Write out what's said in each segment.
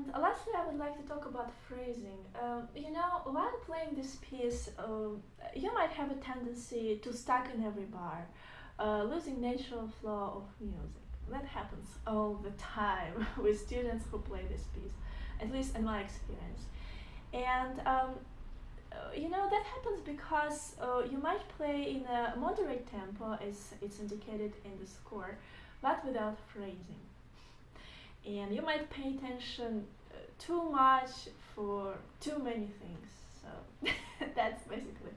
And lastly, I would like to talk about phrasing. Um, you know, while playing this piece, um, you might have a tendency to stuck in every bar, uh, losing natural flow of music. That happens all the time with students who play this piece, at least in my experience. And um, uh, you know that happens because uh, you might play in a moderate tempo as it's indicated in the score, but without phrasing and you might pay attention uh, too much for too many things. So that's basically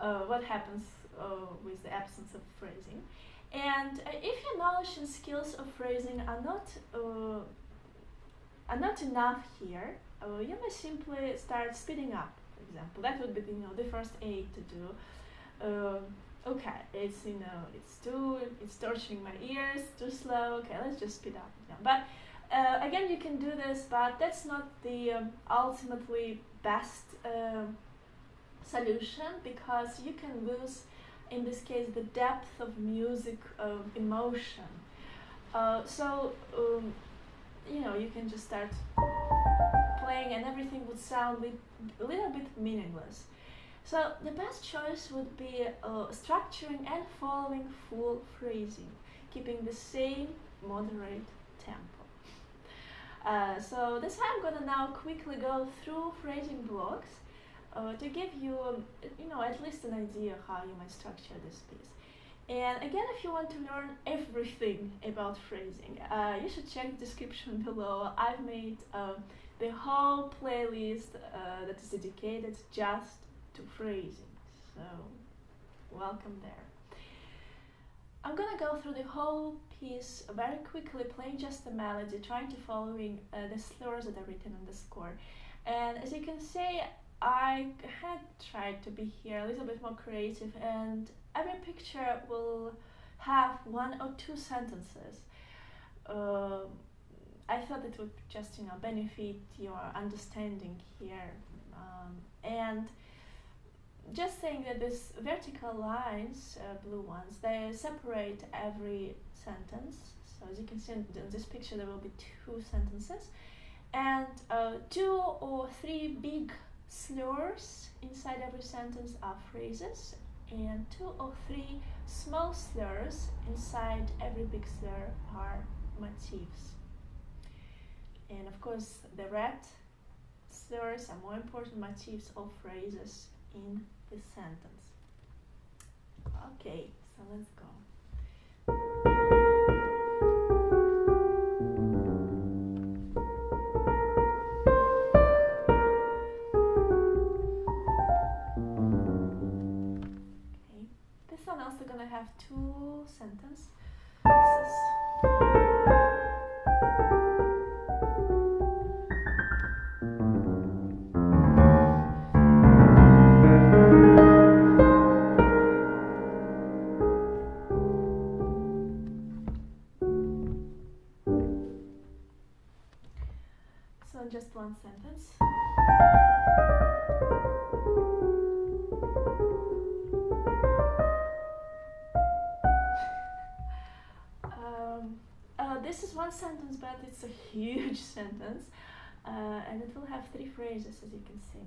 uh, what happens uh, with the absence of phrasing. And uh, if your knowledge and skills of phrasing are not uh, are not enough here you may simply start speeding up for example. That would be you know the first aid to do okay it's you know it's too it's torturing my ears too slow. Okay let's just speed up but uh, again you can do this but that's not the um, ultimately best uh, solution because you can lose in this case the depth of music of emotion. Uh, so um, you know you can just start playing and everything would sound a little bit meaningless so the best choice would be uh, structuring and following full phrasing, keeping the same moderate tempo. Uh, so that's why I'm gonna now quickly go through phrasing blocks uh, to give you, um, you know, at least an idea how you might structure this piece. And again, if you want to learn everything about phrasing, uh, you should check the description below. I've made um, the whole playlist uh, that is dedicated just to phrasing. So, welcome there. I'm gonna go through the whole piece very quickly, playing just the melody, trying to following uh, the slurs that are written on the score. And as you can see, I had tried to be here a little bit more creative and every picture will have one or two sentences. Uh, I thought it would just, you know, benefit your understanding here. Um, and just saying that these vertical lines, uh, blue ones, they separate every sentence. So as you can see in this picture, there will be two sentences and uh, two or three big slurs inside every sentence are phrases and two or three small slurs inside every big slur are motifs. And of course, the red slurs are more important motifs or phrases in this sentence. Okay, so let's go. Okay, this one also gonna have two sentences. Just one sentence. um, uh, this is one sentence, but it's a huge sentence, uh, and it will have three phrases, as you can see.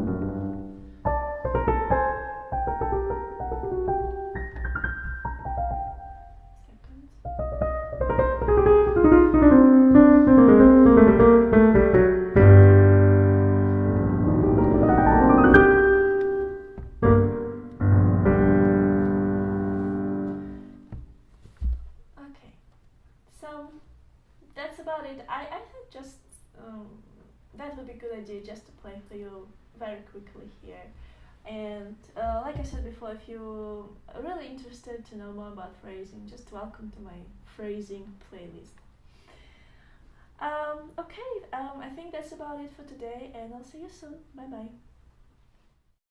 idea just to play for you very quickly here. And uh, like I said before, if you're really interested to know more about phrasing, just welcome to my phrasing playlist. Um, okay, um, I think that's about it for today, and I'll see you soon. Bye bye.